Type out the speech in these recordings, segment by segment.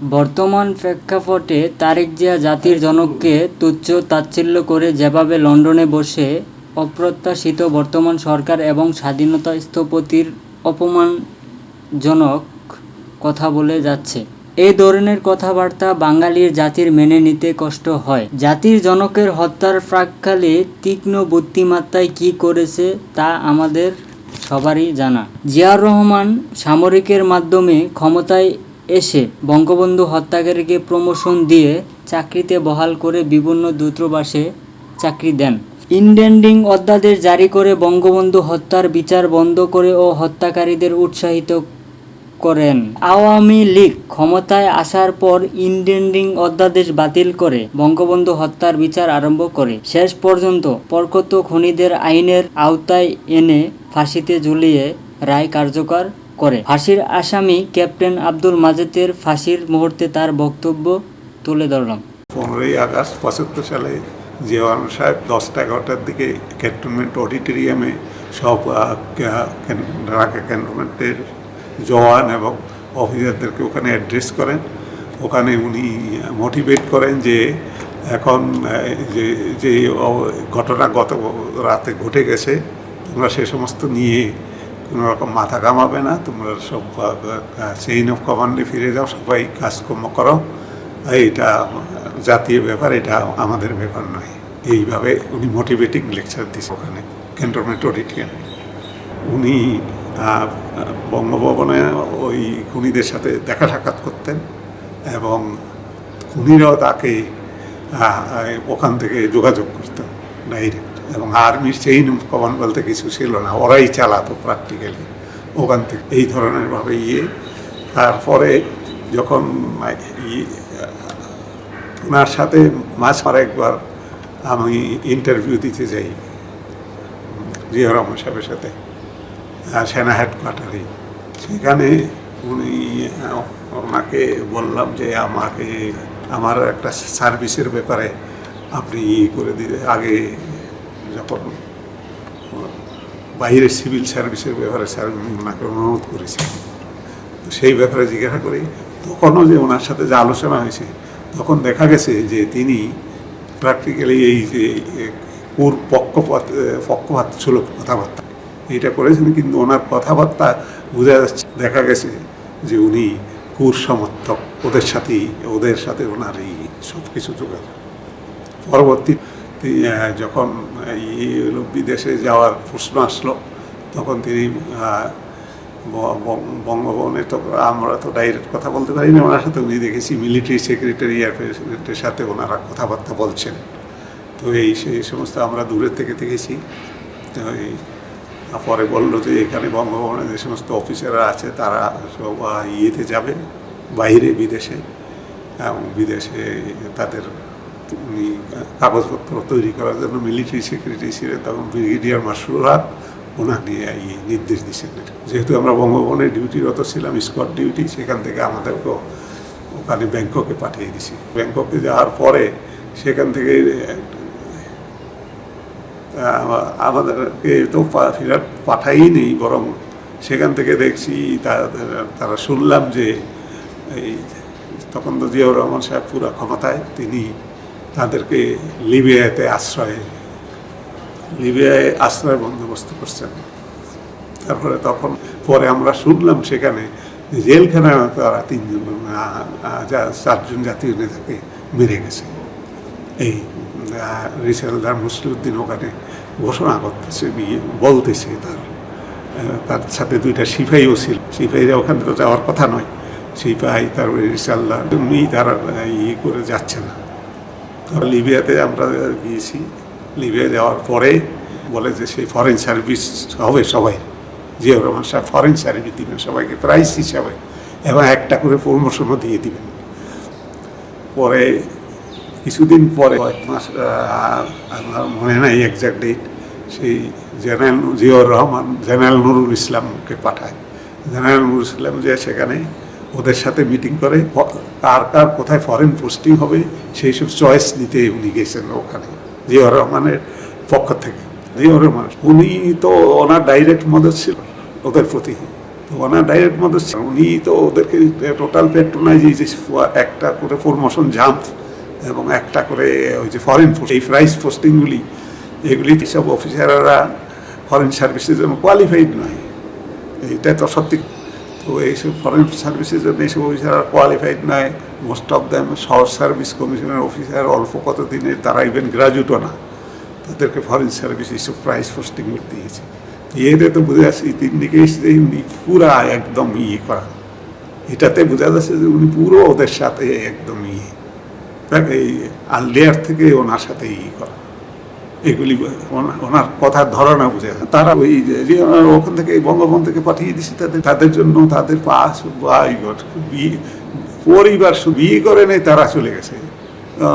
বর্তমান প্রেক্ষাপটে তারেক জিয়া জাতির জনককে তুচ্ছ তাচ্ছিল্য করে যেভাবে লন্ডনে বসে অপ্রত্যাশিত বর্তমান সরকার এবং স্বাধীনতা স্থপতির অপমানজনক কথা বলে যাচ্ছে। এই ধরনের কথাবার্তা বাঙালির জাতির মেনে নিতে কষ্ট হয়। জাতির জনকের হত্যার প্রাককালে তীক্ষ্ণ বুদ্ধিমত্তায় কী করেছে তা আমাদের সবারই জানা। জিয়াউর রহমান সামরিকের মাধ্যমে ক্ষমতায় এসে বঙ্গবন্ধু হত্যাকারীকে প্রমোশন দিয়ে চাকরিতে বহাল করে বিভিন্ন দূতাবাসে চাকরি দেন। ইন্ডেন্ডিং অধ্যাদেশ জারি করে বঙ্গবন্ধু হত্যার বিচার বন্ধ করে ও হত্যাকারীদের উৎসাহিত করেন। আওয়ামী লীগ ক্ষমতায় আসার পর ইন্ডেন্ডিং অধ্যাদেশ বাতিল করে বঙ্গবন্ধু হত্যার বিচার আরম্ভ করে। শেষ পর্যন্ত পরকত খনিদের আইনের আওতায় এনে ফাঁসিতে ঝুলিয়ে রায় কার্যকর করে। ফাঁসির আসামি ক্যাপ্টেন আব্দুল মাজেদের ফাঁসির মুহূর্তে তার বক্তব্য তুলে ধরলাম। পনেরোই আগস্ট পঁচাত্তর সালে জিয়াওয়ান সাহেব দশটা এগারোটার দিকে ক্যান্টনমেন্ট অডিটোরিয়ামে সব ঢাকা ক্যান্টনমেন্টের জওয়ান এবং অফিসারদেরকে ওখানে অ্যাড্রেস করেন। ওখানে উনি মোটিভেট করেন যে এখন যে যে, ঘটনা গত রাতে ঘটে গেছে, তোমরা সে সমস্ত নিয়ে কোনো রকম মাথা কামাবে না, তোমরা সব চেইন অফ কমান্ডে ফিরে যাও, সবাই কাজকর্ম করো। এইটা জাতীয় ব্যাপার, এটা আমাদের ব্যাপার নয়। এইভাবে উনি মোটিভেটিং লেকচার দিছে ওখানে ক্যান্টনমেন্ট অডিটিয়ামে উনি বঙ্গভবনে ওই খুনিদের সাথে দেখা সাক্ষাৎ করতেন এবং খুনিরাও তাকে ওখান থেকে যোগাযোগ করতো ডাইরেক্ট এবং আর্মির চেইন কমান বলতে কিছু ছিল না। ওরাই চালাতো প্র্যাকটিক্যালি ওখান থেকে এই ধরনের ভাবে ইয়ে। তারপরে যখন ই- ওনার সাথে মাঝ মার একবার আমি ইন্টারভিউ দিতে যাই, জিয়া সাহেবের সাথে সেনা হেডকোয়ার্টারে সেখানে উনি ওনাকে বললাম যে আমাকে, আমার একটা সার্ভিসের ব্যাপারে আপনি ই করে দিলে, আগে যখন বাইরের সিভিল সার্ভিসের ব্যাপারে স্যার ওনাকে অনুরোধ করেছি। তো সেই ব্যাপারে জিজ্ঞাসা করি, তখনও যে ওনার সাথে যে আলোচনা হয়েছে, তখন দেখা গেছে যে তিনি প্র্যাকটিক্যালি এই যে কোর পক্ষপাত পক্ষপাত ছিল কথাবার্তা, এটা করেছেন কিন্তু ওনার কথাবার্তা বোঝা যাচ্ছে, দেখা গেছে যে উনি কুর সমর্থক, ওদের সাথেই, ওদের সাথে ওনার এই সব কিছু যোগাযোগ। পরবর্তী যখন এই হলো বিদেশে যাওয়ার প্রশ্ন আসলো, তখন তিনি বঙ্গভবনে তো আমরা তো ডাইরেক্ট কথা বলতে পারি না ওনার সাথে উনি দেখেছি মিলিটারি সেক্রেটারি আর প্রেসিডেন্টের সাথে ওনারা কথাবার্তা বলছেন। তো এই, সেই সমস্ত আমরা দূরের থেকে দেখেছি। তো এই পরে বলল যে এখানে বঙ্গভবনে যে সমস্ত অফিসাররা আছে, তারা সব ইয়েতে যাবে, বাইরে বিদেশে, এবং বিদেশে তাদের কাগজপত্র তৈরি করার জন্য মিলিটারি সেক্রেটারি ছিলেন, তখন ব্রিগেডিয়ার হক ওনাকে নির্দেশ দিয়েছেন। যেহেতু আমরা বঙ্গভবনে ডিউটিরত ছিলাম স্কট ডিউটি সেখান থেকে আমাদেরকেও ওখানে ব্যাংককে পাঠিয়ে দিছি ব্যাংককে যাওয়ার পরে সেখান থেকে আমাদেরকে তো ফেরত পাঠাই নেই, বরং সেখান থেকে দেখছি তারা শুনলাম যে এই তখন তো জিয়াউর রহমান সাহেব পুরো ক্ষমতায়, তিনি তাদেরকে লিবিয়াতে আশ্রয়, লিবিয়ায় আশ্রয় বন্দোবস্ত করছেন। তারপরে তখন পরে আমরা শুনলাম সেখানে জেলখানায় তারা তিনজন চারজন জাতীয় নেতাকে মেরে গেছে। এই রিসালদার মুসলিউদ্দিন ওখানে ঘোষণা করতেছে, বিয়ে বলতেছে তার তার সাথে দুইটা সিপাহীও ছিল। সিপাহীরা ওখানে তো যাওয়ার কথা নয়। সিপাহী তারপরে রিসালদার উনি তারা ইয়ে করে যাচ্ছে না। তো লিবিয়াতে আমরা গিয়েছি। লিবিয়া যাওয়ার পরে বলে যে সেই ফরেন সার্ভিস হবে সবাই। জিয়াউর রহমান সাহেব ফরেন সার্ভিস দিবেন সবাইকে প্রাইস হিসাবে। এবং একটা করে প্রমোশনও দিয়ে দিবেন। পরে কিছুদিন পরে, কয়েক মাস আমার মনে নাই এক্সাক্ট ডেট সেই জেনারেল, জিয়াউর রহমান, জেনারেল নুরুল ইসলামকে পাঠায়। জেনারেল নুরুল ইসলাম যে সেখানে ওদের সাথে মিটিং করে কার কার কোথায় ফরেন পোস্টিং হবে, সেই সব চয়েস নিতে উনি গেছেন ওখানে, জিয়াউর রহমানের পক্ষ থেকে। জিয়াউর রহমান, উনি তো ওনার ডাইরেক্ট মদত ছিল ওদের প্রতি। ওনার ডাইরেক্ট মদত ছিল। উনি তো ওদেরকে টোটাল পেট্রোনাইজ একটা করে প্রমোশন জাম্প এবং একটা করে ওই যে ফরেন এই প্রাইস পোস্টিংগুলি এগুলি সব অফিসাররা ফরেন সার্ভিসের জন্য কোয়ালিফাইড নয়। এইটা তো সত্যি তো এইসব ফরেন সার্ভিসের জন্য এইসব অফিসাররা কোয়ালিফাইড নয় most of them short service কমিশনের অফিসার অল্প কত দিনের তারা ইভেন গ্রাজুয়েটও না। তাদেরকে ফরেন সার্ভিস এইসব প্রাইস পোস্টিং দিয়েছে তো এতে তো বোঝা যাচ্ছে তিন দিকে এসে উনি পুরা একদম ইয়ে করা। এটাতে বোঝা যাচ্ছে যে উনি পুরো ওদের সাথে একদম ইয়ে। এই আলডিয়ার থেকে ওনার সাথে ইয়ে করা। এগুলি ওনার কথার ধারণা বুঝে তারা ওই ওখান থেকে বঙ্গবন্ধু থেকে পাঠিয়ে দিছে তাদের তাদের জন্য তাদের পাস গড বিয়ে পরিবার বিয়ে করে নেই তারা চলে গেছে।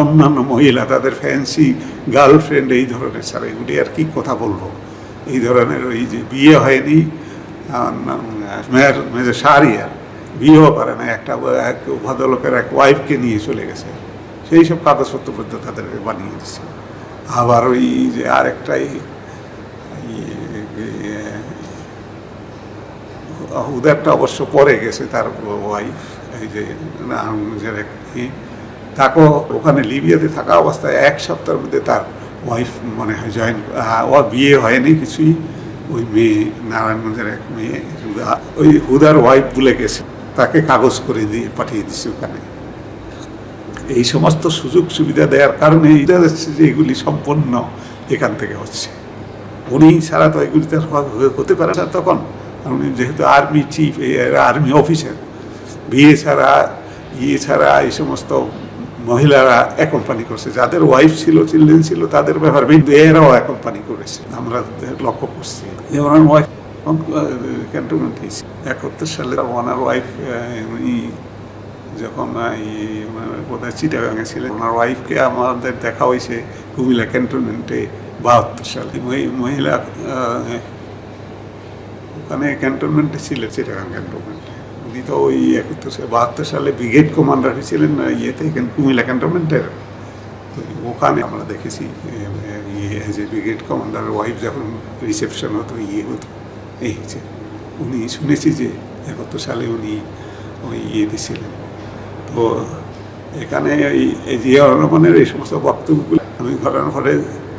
অন্যান্য মহিলা তাদের ফ্যান্সি গার্লফ্রেন্ড এই ধরনের স্যার এগুলি আর কি কথা বলব? এই ধরনের ওই যে বিয়ে হয়নি আহ, মেয়ের মেজর আর বিয়েও করে না একটা এক ভদ্রলোকের এক ওয়াইফকে নিয়ে চলে গেছে। সেই সব কাগজপত্র পর্যন্ত তাদেরকে বানিয়ে দিচ্ছে আবার ওই যে আরেকটাই উদারটা অবশ্য পরে গেছে তার ওয়াইফ এই যে নামের এক। তাকেও ওখানে লিবিয়াতে থাকা অবস্থায় এক সপ্তাহের মধ্যে তার ওয়াইফ মনে হয় জয়েন ও বিয়ে হয়নি কিছুই। ওই মেয়ে, নারায়ণগঞ্জের এক মেয়ে ওই হুদার ওয়াইফ বলে গেছে। তাকে কাগজ করে দিয়ে পাঠিয়ে দিছে ওখানে। এই সমস্ত সুযোগ সুবিধা দেওয়ার কারণে এগুলি সম্পন্ন এখান থেকে হচ্ছে। উনি ছাড়া তো এগুলি হতে পারে না তখন। উনি যেহেতু আর্মি চিফ আর্মি অফিসার। বিয়ে ছাড়া ইয়ে ছাড়া এই সমস্ত মহিলারা অ্যাকম্পানি করছে। যাদের ওয়াইফ ছিল, চিলড্রেন ছিল, তাদের ব্যাপার। কিন্তু এরাও অ্যাকম্পানি করেছে। আমরা লক্ষ্য করছি। যে ওনার ওয়াইফ ক্যান্টনমেন্ট হয়েছে একাত্তর সালে ওনার ওয়াইফ উনি যখন মানে বোধহয় চিটাগাঙে ছিলেন, ওনার ওয়াইফকে আমাদের দেখা হয়েছে কুমিল্লা ক্যান্টনমেন্টে বাহাত্তর সালে। মহিলা ওখানে ক্যান্টনমেন্টে ছিলেন, চিটাগাং ক্যান্টনমেন্টে। উনি তো ওই একাত্তর সালে, বাহাত্তর সালে ব্রিগেড কমান্ডার হয়েছিলেন ইয়েতে কুমিল্লা ক্যান্টনমেন্টের। তো ওখানে আমরা দেখেছি ইয়ে যে ব্রিগেড কমান্ডারের ওয়াইফ যখন রিসেপশন হতো ইয়ে হতো, এই যে উনি শুনেছি যে একাত্তর সালে উনি ওই ইয়ে ছিলেন তো এখানে এই জিয়া রহমানের এই সমস্ত বক্তব্যগুলো আমি ঘটনা ঘরে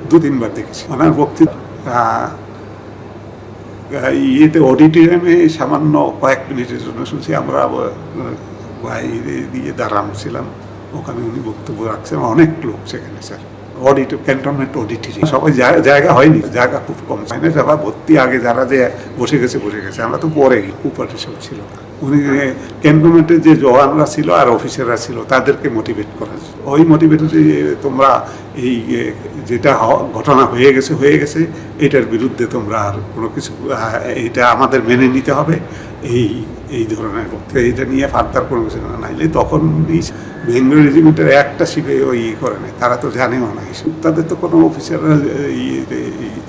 দু তিনবার দেখেছি। ওনার বক্তৃতা আহ, ইয়েতে অডিটোরিয়ামে সামান্য কয়েক মিনিটের জন্য শুনছি আমরা বাইরে দিয়ে দাঁড়ানো ওখানে উনি বক্তব্য রাখছেন অনেক লোক সেখানে স্যার। অডিট ক্যান্টনমেন্ট অডিটোরিয়াম সবাই জায়গা হয়নি জায়গা খুব কম। হয় না সবাই ভর্তি আগে যারা যে বসে গেছে বসে গেছে আমরা তো পরে কুপার্টি সব ছিল। না উনি ক্যান্টনমেন্টের যে জওয়ানরা ছিল আর অফিসাররা ছিল, তাদেরকে মোটিভেট করা ওই মোটিভেটে তোমরা এই যেটা ঘটনা হয়ে গেছে হয়ে গেছে, এটার বিরুদ্ধে তোমরা আর কোনো কিছু এটা আমাদের মেনে নিতে হবে। এই এই ধরনের বক্তব্য এটা নিয়ে ফার্দার কোনো কিছু না, নাইলে তখন বেঙ্গল রেজিমেন্টের একটা শিখে ওই ইয়ে করে নাই, তারা তো জানেও না এইসব তাদের তো কোনো অফিসাররা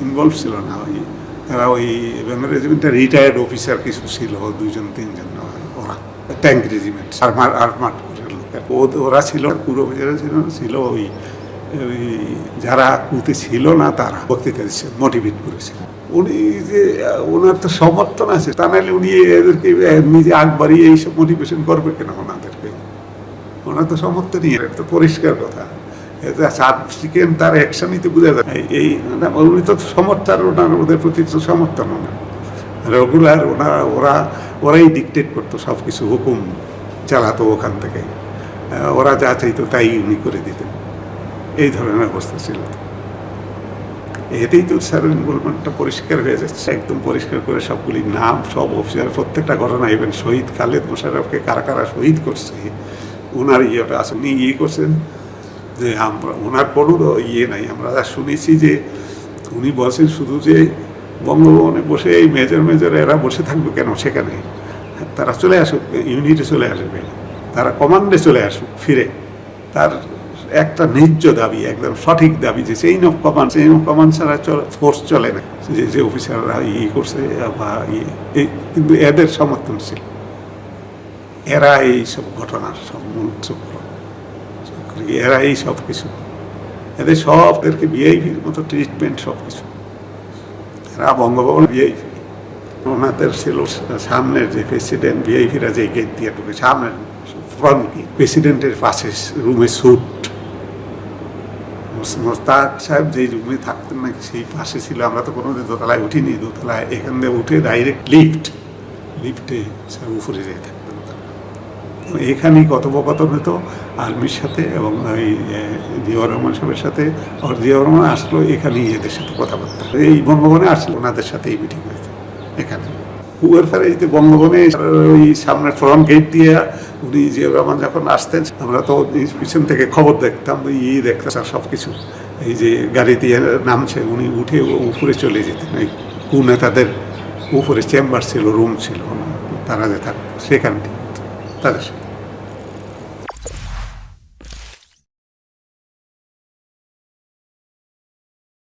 ইনভলভ ছিল না। ওই, তারা ওই বেঙ্গল রেজিমেন্টের রিটায়ার্ড অফিসার কিছু ছিল দুজন তিনজন। ট্যাঙ্ক রেজিমেন্ট আর্মার ও- ওরা ছিল, পুরো অফিসাররা ছিল ছিল ওই যারা কুতে ছিল না তারা বক্তৃতা দিচ্ছে মোটিভেট করেছিল উনি যে, ওনার তো সমর্থন আছে, তা নাহলে উনি এদেরকে নিজে আগ বাড়িয়ে এইসব মোটিভেশন করবে কেন ওনাদেরকে? ওনার তো সমর্থনই, এটা তো পরিষ্কার কথা। এটা চিকেন তার অ্যাকশনই তো বোঝা যায়। এই উনি তো সমর্থন, ওনার ওদের প্রতি তো সমর্থন ওনার রেগুলার ওনারা ওরা ওরাই ডিকটেট করতো সব কিছু হুকুম চালাতো ওখান থেকে। ওরা যা চাইতো তাই উনি করে দিতেন। এই ধরনের অবস্থা ছিল। এতেই তো স্যার ইনভলভমেন্টটা পরিষ্কার হয়ে যাচ্ছে, একদম পরিষ্কার করে সবগুলি নাম, সব অফিসার প্রত্যেকটা ঘটনা ইভেন শহীদ খালেদ মোশাররফকে কারা কারা শহীদ করছে ওনার ইয়েটা আছে, উনি ইয়ে করছেন যে আমরা ওনার কোনো ইয়ে নাই। আমরা শুনেছি যে উনি বলছেন শুধু যে বঙ্গভবনে বসে, এই মেজর মেজর এরা বসে থাকবে কেন সেখানে? তারা চলে আসুক, ইউনিটে চলে আসবে। তারা কমান্ডে চলে আসুক, ফিরে। তার একটা ন্যায্য দাবি, একদম সঠিক দাবি যে chain of command chain of command ছাড়া ফোর্স চলে না। যে যে অফিসাররা ইয়ে করছে বা ইয়ে এই কিন্তু এদের সমর্থন ছিল। এরা এই সব ঘটনার সব মূল চক্র। এরা এই সব কিছু। এদের সবদেরকে ভিআইপির মতো ট্রিটমেন্ট সব কিছু বঙ্গভবন ভিআইপি ওনাদের ছিল সামনের যে প্রেসিডেন্ট ভিআইপিরা যে গেট দিয়ে ঢুকে, সামনের ফ্রন্ট প্রেসিডেন্টের পাশে রুমে স্যুট মোস্তাক সাহেব যেই রুমে থাকতেন নাকি, সেই পাশে ছিল। আমরা তো কোনোদিন দোতলায় উঠিনি। দোতলায় এখান দিয়ে উঠে ডাইরেক্ট লিফট লিফটে সব উপরে তো এখানেই কথোপকথন হতো আর্মির সাথে এবং ওই জিয়াউর রহমান সাহেবের সাথে। আর জিয়াউর রহমান আসলো এখানেই এদের সাথে কথাবার্তা। এই বঙ্গবনে আসলো, ওনাদের সাথেই মিটিং হয়েছে এখানে। কুয়ার ফেরে এই যে বঙ্গবনে ওই সামনে ফ্রন্ট গেট দিয়ে উনি জিয়াউর রহমান যখন আসতেন, আমরা তো পিছন থেকে খবর দেখতাম, ওই ই দেখতাম সব কিছু এই যে গাড়ি দিয়ে নামছে, উনি উঠে উপরে চলে যেতেন। এই কু নেতাদের উপরে চেম্বার ছিল রুম ছিল, তারা যে থাকতো সেখানটি। তাদের সাথে